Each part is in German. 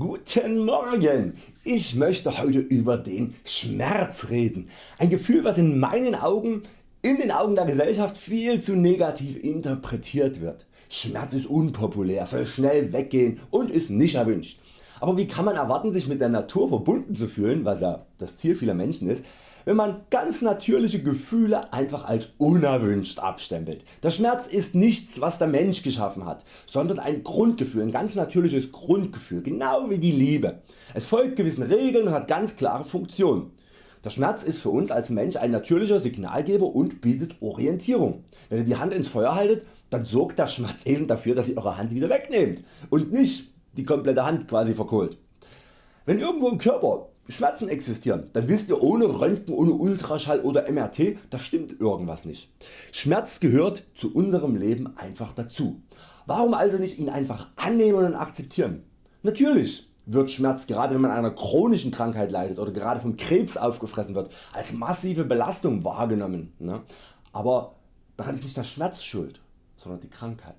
Guten Morgen! Ich möchte heute über den Schmerz reden. Ein Gefühl was in meinen Augen, in den Augen der Gesellschaft viel zu negativ interpretiert wird. Schmerz ist unpopulär, soll schnell weggehen und ist nicht erwünscht. Aber wie kann man erwarten sich mit der Natur verbunden zu fühlen, was ja das Ziel vieler Menschen ist, wenn man ganz natürliche Gefühle einfach als unerwünscht abstempelt. Der Schmerz ist nichts was der Mensch geschaffen hat, sondern ein Grundgefühl, ein ganz natürliches Grundgefühl, genau wie die Liebe. Es folgt gewissen Regeln und hat ganz klare Funktionen. Der Schmerz ist für uns als Mensch ein natürlicher Signalgeber und bietet Orientierung. Wenn ihr die Hand ins Feuer haltet, dann sorgt der Schmerz eben dafür dass ihr Eure Hand wieder wegnehmt und nicht die komplette Hand quasi verkohlt. Wenn irgendwo im Körper Schmerzen existieren, dann wisst ihr ohne Röntgen, ohne Ultraschall oder MRT, da stimmt irgendwas nicht. Schmerz gehört zu unserem Leben einfach dazu. Warum also nicht ihn einfach annehmen und akzeptieren? Natürlich wird Schmerz gerade wenn man an einer chronischen Krankheit leidet oder gerade vom Krebs aufgefressen wird als massive Belastung wahrgenommen. Ne? Aber daran ist nicht der Schmerz schuld, sondern die Krankheit.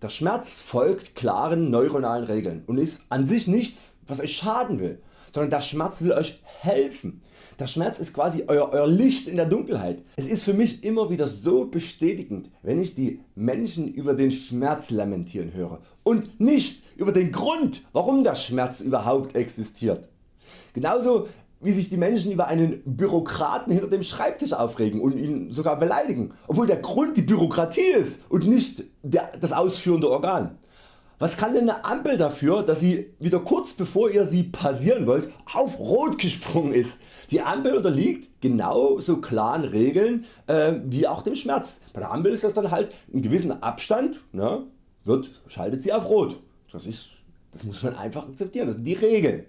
Der Schmerz folgt klaren neuronalen Regeln und ist an sich nichts was Euch schaden will sondern der Schmerz will Euch helfen. Der Schmerz ist quasi Euer, Euer Licht in der Dunkelheit. Es ist für mich immer wieder so bestätigend wenn ich die Menschen über den Schmerz lamentieren höre und nicht über den Grund warum der Schmerz überhaupt existiert. Genauso wie sich die Menschen über einen Bürokraten hinter dem Schreibtisch aufregen und ihn sogar beleidigen, obwohl der Grund die Bürokratie ist und nicht der, das ausführende Organ. Was kann denn eine Ampel dafür dass sie wieder kurz bevor ihr sie passieren wollt auf Rot gesprungen ist? Die Ampel unterliegt genauso klaren Regeln äh, wie auch dem Schmerz. Bei der Ampel ist das dann halt in gewissem Abstand ne, wird, schaltet sie auf Rot. Das, ist, das muss man einfach akzeptieren, das sind die Regeln.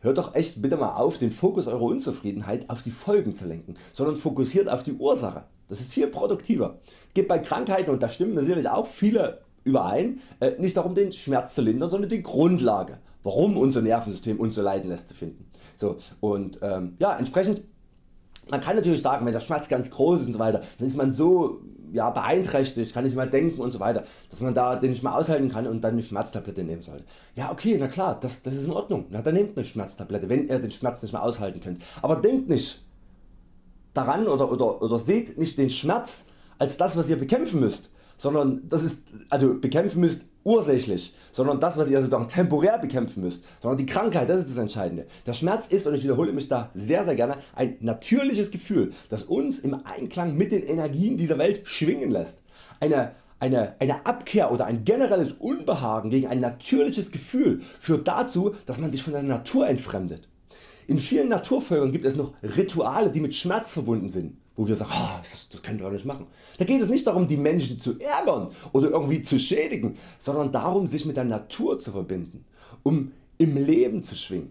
Hört doch echt bitte mal auf den Fokus Eurer Unzufriedenheit auf die Folgen zu lenken, sondern fokussiert auf die Ursache. Das ist viel produktiver. Geht bei Krankheiten und da stimmen natürlich auch viele überein, äh, nicht darum den Schmerz zu lindern, sondern die Grundlage, warum unser Nervensystem uns so leiden lässt zu finden. So, und ähm, ja, entsprechend, man kann natürlich sagen, wenn der Schmerz ganz groß ist und so weiter, dann ist man so ja, beeinträchtigt, kann nicht mehr denken und so weiter, dass man da den nicht mehr aushalten kann und dann eine Schmerztablette nehmen sollte. Ja okay, na klar, das, das ist in Ordnung, na, dann nehmt eine Schmerztablette, wenn ihr den Schmerz nicht mehr aushalten könnt. Aber denkt nicht daran oder, oder, oder seht nicht den Schmerz als das was ihr bekämpfen müsst, sondern das ist also bekämpfen müsst ursächlich, sondern das was ihr sozusagen temporär bekämpfen müsst, sondern die Krankheit, das ist das Entscheidende. Der Schmerz ist, und ich wiederhole mich da sehr sehr gerne, ein natürliches Gefühl, das uns im Einklang mit den Energien dieser Welt schwingen lässt. Eine, eine, eine Abkehr oder ein generelles Unbehagen gegen ein natürliches Gefühl führt dazu, dass man sich von der Natur entfremdet. In vielen Naturvölkern gibt es noch Rituale die mit Schmerz verbunden sind wo wir sagen, oh, das, das könnt ihr doch nicht machen. Da geht es nicht darum die Menschen zu ärgern oder irgendwie zu schädigen, sondern darum sich mit der Natur zu verbinden, um im Leben zu schwingen.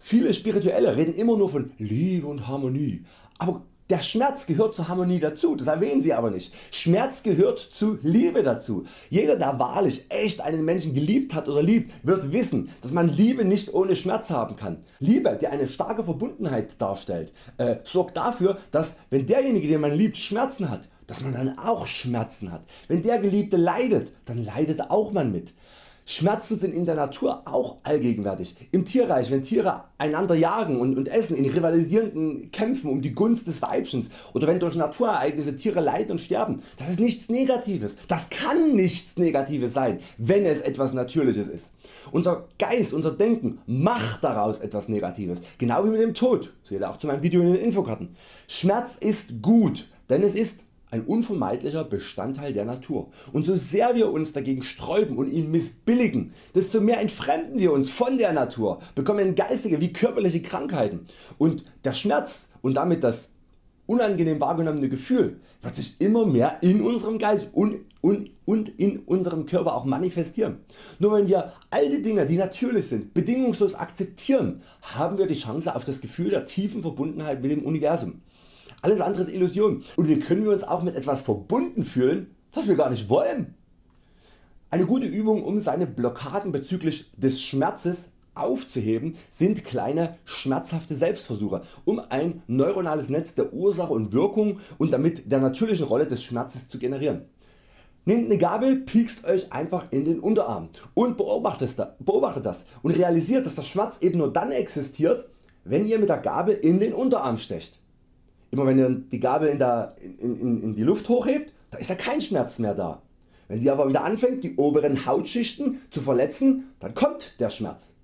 Viele Spirituelle reden immer nur von Liebe und Harmonie, aber der Schmerz gehört zur Harmonie dazu, das erwähnen sie aber nicht. Schmerz gehört zu Liebe dazu. Jeder der wahrlich echt einen Menschen geliebt hat oder liebt wird wissen dass man Liebe nicht ohne Schmerz haben kann. Liebe die eine starke Verbundenheit darstellt äh, sorgt dafür dass wenn derjenige den man liebt Schmerzen hat, dass man dann auch Schmerzen hat. Wenn der Geliebte leidet, dann leidet auch man mit. Schmerzen sind in der Natur auch allgegenwärtig. Im Tierreich wenn Tiere einander jagen und, und essen in rivalisierenden Kämpfen um die Gunst des Weibchens oder wenn durch Naturereignisse Tiere leiden und sterben. Das ist nichts Negatives. Das kann nichts Negatives sein wenn es etwas Natürliches ist. Unser Geist, unser Denken macht daraus etwas Negatives. Genau wie mit dem Tod. Seht ihr auch zu meinem Video in den Infokarten. Schmerz ist gut, denn es ist ein unvermeidlicher Bestandteil der Natur und so sehr wir uns dagegen sträuben und ihn missbilligen, desto mehr entfremden wir uns von der Natur, bekommen geistige wie körperliche Krankheiten und der Schmerz und damit das unangenehm wahrgenommene Gefühl wird sich immer mehr in unserem Geist und, und, und in unserem Körper auch manifestieren. Nur wenn wir all die Dinge die natürlich sind bedingungslos akzeptieren, haben wir die Chance auf das Gefühl der tiefen Verbundenheit mit dem Universum. Alles andere ist Illusion und wie können wir uns auch mit etwas verbunden fühlen was wir gar nicht wollen. Eine gute Übung um seine Blockaden bezüglich des Schmerzes aufzuheben sind kleine schmerzhafte Selbstversuche um ein neuronales Netz der Ursache und Wirkung und damit der natürlichen Rolle des Schmerzes zu generieren. Nehmt eine Gabel, piekst Euch einfach in den Unterarm und beobachtet das und realisiert dass der Schmerz eben nur dann existiert wenn ihr mit der Gabel in den Unterarm stecht. Immer wenn ihr die Gabel in, der, in, in, in die Luft hochhebt, da ist ja kein Schmerz mehr da. Wenn sie aber wieder anfängt die oberen Hautschichten zu verletzen, dann kommt der Schmerz.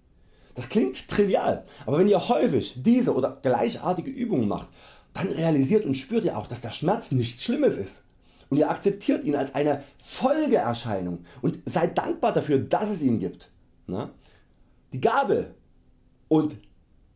Das klingt trivial, aber wenn ihr häufig diese oder gleichartige Übungen macht, dann realisiert und spürt ihr auch dass der Schmerz nichts Schlimmes ist und ihr akzeptiert ihn als eine Folgeerscheinung und seid dankbar dafür dass es ihn gibt. Die Gabel und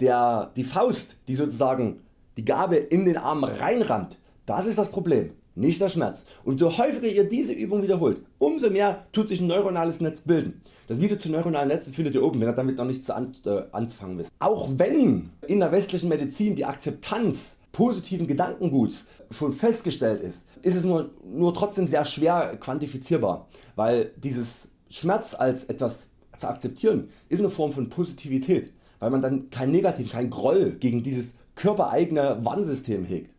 der, die Faust die sozusagen die Gabel in den Arm reinrammt, das ist das Problem, nicht der Schmerz. Und so häufiger ihr diese Übung wiederholt, umso mehr tut sich ein neuronales Netz bilden. Das Video zu neuronalen Netzen findet ihr oben, wenn ihr damit noch nichts äh, anfangen wisst. Auch wenn in der westlichen Medizin die Akzeptanz positiven Gedankenguts schon festgestellt ist, ist es nur, nur trotzdem sehr schwer quantifizierbar, weil dieses Schmerz als etwas zu akzeptieren ist eine Form von Positivität, weil man dann kein Negativ, kein Groll gegen dieses körpereigene Warnsystem hegt.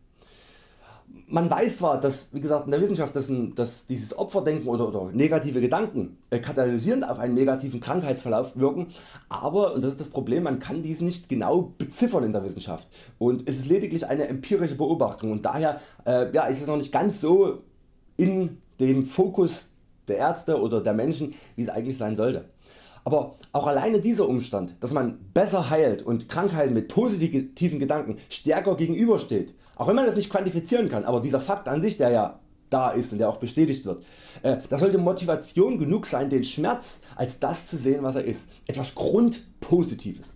Man weiß zwar dass wie gesagt in der Wissenschaft dass, dass dieses Opferdenken oder, oder negative Gedanken äh, katalysierend auf einen negativen Krankheitsverlauf wirken, aber und das ist das Problem man kann dies nicht genau beziffern in der Wissenschaft und es ist lediglich eine empirische Beobachtung und daher äh, ja, ist es noch nicht ganz so in dem Fokus der Ärzte oder der Menschen wie es eigentlich sein sollte. Aber auch alleine dieser Umstand, dass man besser heilt und Krankheiten mit positiven Gedanken stärker gegenübersteht, auch wenn man das nicht quantifizieren kann, aber dieser Fakt an sich der ja da ist und der auch bestätigt wird, äh, das sollte Motivation genug sein den Schmerz als das zu sehen was er ist, etwas Grundpositives.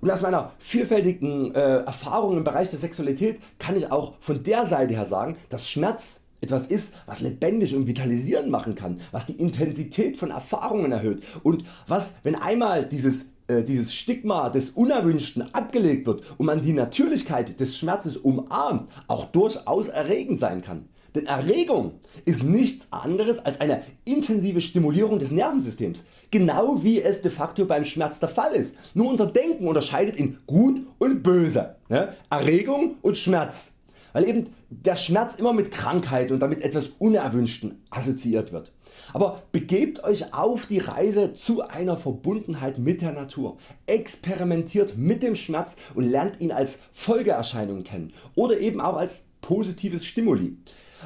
Und aus meiner vielfältigen äh, Erfahrung im Bereich der Sexualität kann ich auch von der Seite her sagen, dass Schmerz etwas ist was lebendig und vitalisierend machen kann, was die Intensität von Erfahrungen erhöht und was wenn einmal dieses äh, dieses Stigma des Unerwünschten abgelegt wird und man die Natürlichkeit des Schmerzes umarmt, auch durchaus erregend sein kann. Denn Erregung ist nichts anderes als eine intensive Stimulierung des Nervensystems, genau wie es de facto beim Schmerz der Fall ist. Nur unser Denken unterscheidet in gut und böse, ne? Erregung und Schmerz weil eben der Schmerz immer mit Krankheit und damit etwas Unerwünschten assoziiert wird. Aber begebt Euch auf die Reise zu einer Verbundenheit mit der Natur, experimentiert mit dem Schmerz und lernt ihn als Folgeerscheinung kennen oder eben auch als positives Stimuli.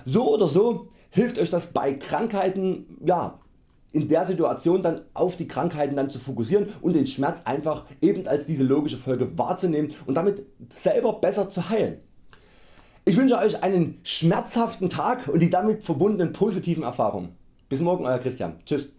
So oder so hilft Euch das bei Krankheiten ja, in der Situation dann auf die Krankheiten dann zu fokussieren und den Schmerz einfach eben als diese logische Folge wahrzunehmen und damit selber besser zu heilen. Ich wünsche Euch einen schmerzhaften Tag und die damit verbundenen positiven Erfahrungen. Bis morgen Euer Christian. Tschüss.